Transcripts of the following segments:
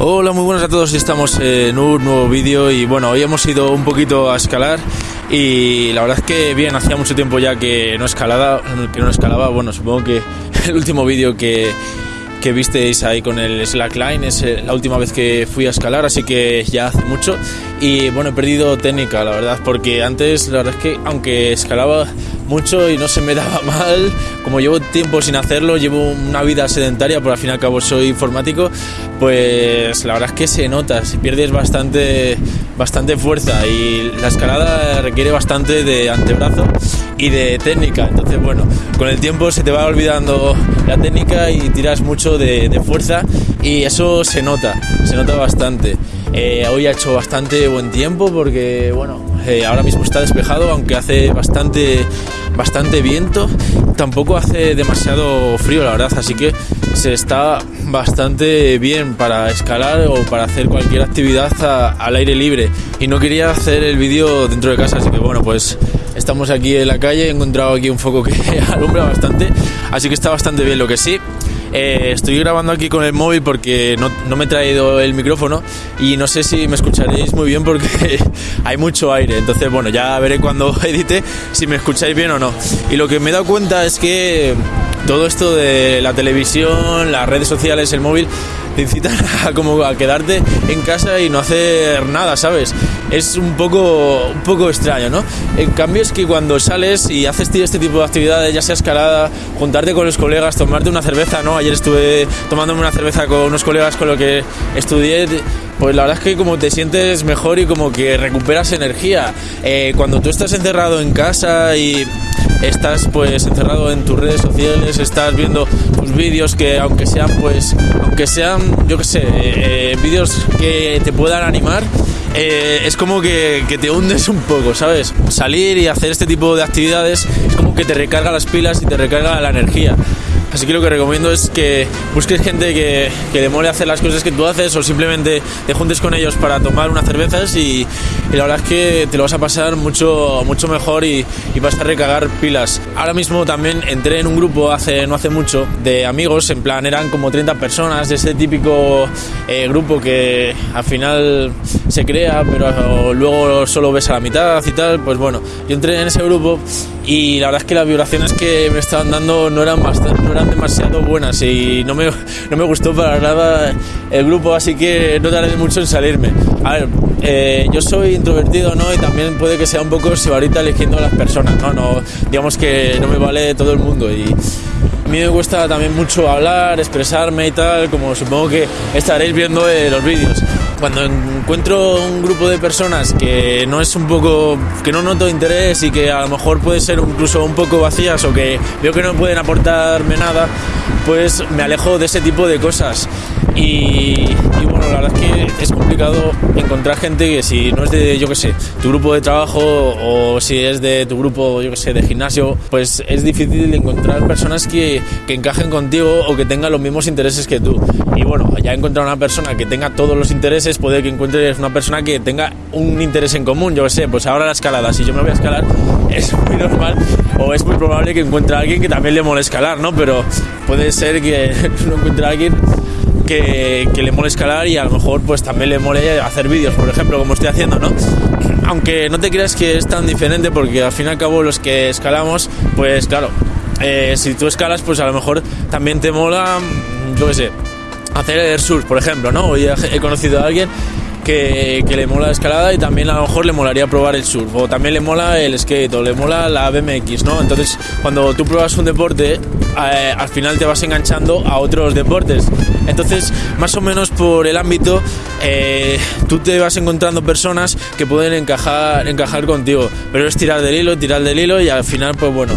Hola, muy buenas a todos. Estamos en un nuevo vídeo y bueno, hoy hemos ido un poquito a escalar y la verdad es que bien, hacía mucho tiempo ya que no escalaba, que no escalaba. Bueno, supongo que el último vídeo que, que visteis ahí con el slackline es eh, la última vez que fui a escalar, así que ya hace mucho y bueno, he perdido técnica, la verdad, porque antes la verdad es que aunque escalaba mucho y no se me daba mal. Como llevo tiempo sin hacerlo, llevo una vida sedentaria, por al fin y al cabo soy informático, pues la verdad es que se nota, si pierdes bastante, bastante fuerza y la escalada requiere bastante de antebrazo y de técnica. Entonces, bueno, con el tiempo se te va olvidando la técnica y tiras mucho de, fuerza y eso se nota, se nota bastante. Eh, hoy ha hecho bastante buen tiempo porque, bueno, eh, ahora mismo está despejado, aunque hace bastante bastante viento, tampoco hace demasiado frío la verdad, así que se está bastante bien para escalar o para hacer cualquier actividad al aire libre. Y no quería hacer el vídeo dentro de casa, así que bueno, pues estamos aquí en la calle, he encontrado aquí un foco que alumbra bastante, así que está bastante bien. Lo que sí, eh, estoy grabando aquí con el móvil porque no, no, me he traído el micrófono y no sé si me escucharéis muy bien porque hay mucho aire. Entonces, bueno, ya veré cuando edite si me escucháis bien o no. Y lo que me he dado cuenta es que todo esto de la televisión, las redes sociales, el móvil, te incitan a, como a quedarte en casa y no hacer nada, ¿sabes? Es un poco, un poco extraño, ¿no? En cambio es que cuando sales y haces este tipo de actividades, ya sea escalada, juntarte con los colegas, tomarte una cerveza, ¿no? Ayer estuve tomándome una cerveza con unos colegas con los que estudié pues la verdad es que como te sientes mejor y como que recuperas energía. Eh, cuando tú estás encerrado en casa y estás pues encerrado en tus redes sociales, estás viendo tus vídeos que aunque sean pues, aunque sean, yo qué sé, eh, vídeos que te puedan animar, eh, es como que, que, te hundes un poco, ¿sabes? Salir y hacer este tipo de actividades es como que te recarga las pilas y te recarga la energía. Así que lo que recomiendo es que busques gente que, que le mole hacer las cosas que tú haces o simplemente te juntes con ellos para tomar unas cervezas y, la verdad es que te lo vas a pasar mucho, mucho mejor y, vas a recargar pilas. Ahora mismo también entré en un grupo hace, no hace mucho de amigos, en plan eran como 30 personas de ese típico eh, grupo que al final se crea pero luego solo ves a la mitad y tal. Pues bueno, yo entré en ese grupo y la verdad es que las vibraciones que me estaban dando no eran, bastante, no eran demasiado buenas y no me, no me gustó para nada el grupo, así que no tardé mucho en salirme. A ver, eh, yo soy introvertido, ¿no? Y también puede que sea un poco sibarita eligiendo a las personas, ¿no? no digamos que no me vale todo el mundo y a mí me cuesta también mucho hablar, expresarme y tal, como supongo que estaréis viendo en los vídeos cuando encuentro un grupo de personas que no es un poco, que no noto interés y que a lo mejor puede ser incluso un poco vacías o que veo que no pueden aportarme nada, pues me alejo de ese tipo de cosas. Y, bueno, la verdad es que es complicado encontrar gente que si no es de, yo que sé, tu grupo de trabajo o si es de tu grupo, yo que sé, de gimnasio, pues es difícil encontrar personas que, que encajen contigo o que tengan los mismos intereses que tú. Y bueno, ya encontrar una persona que tenga todos los intereses, puede que encuentres una persona que tenga un interés en común, yo que sé, pues ahora la escalada, si yo me voy a escalar, es muy normal o es muy probable que encuentre a alguien que también le mole escalar, ¿no? Pero puede ser que no encuentre a alguien que, le mole escalar y a lo mejor pues también le mole hacer vídeos, por ejemplo, como estoy haciendo, ¿no? Aunque no te creas que es tan diferente porque al fin y al cabo los que escalamos, pues claro, eh, si tú escalas pues a lo mejor también te mola, yo qué sé, hacer surf, por ejemplo, ¿no? Hoy he conocido a alguien que, le mola la escalada y también a lo mejor le molaría probar el surf o también le mola el skate o le mola la BMX, ¿no? Entonces, cuando tú pruebas un deporte, eh, al final te vas enganchando a otros deportes. Entonces, más o menos por el ámbito, eh, tú te vas encontrando personas que pueden encajar, encajar contigo, pero es tirar del hilo, tirar del hilo y al final, pues bueno,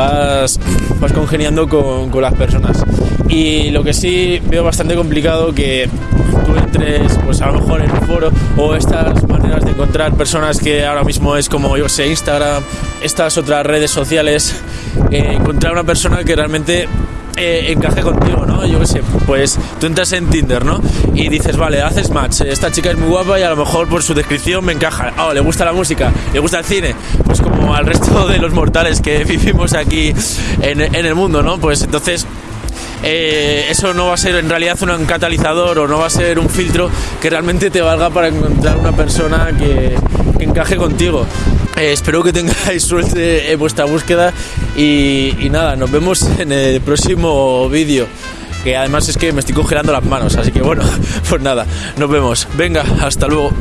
vas, vas congeniando con, las personas. Y lo que sí veo bastante complicado que tú entres, pues a lo mejor en un foro o estas maneras de encontrar personas que ahora mismo es como, yo sé, Instagram, estas otras redes sociales, eh, encontrar una persona que realmente eh, encaje contigo, ¿no? Yo qué sé, pues tú entras en Tinder, ¿no? Y dices, vale, haces match, esta chica es muy guapa y a lo mejor por su descripción me encaja. Oh, le gusta la música, le gusta el cine. Pues como al resto de los mortales que vivimos aquí en, el mundo, ¿no? Pues entonces eh, eso no va a ser en realidad un catalizador o no va a ser un filtro que realmente te valga para encontrar una persona que, encaje contigo. Eh, espero que tengáis suerte en vuestra búsqueda y, nada, nos vemos en el próximo vídeo que además es que me estoy congelando las manos, así que bueno, pues nada, nos vemos. Venga, hasta luego.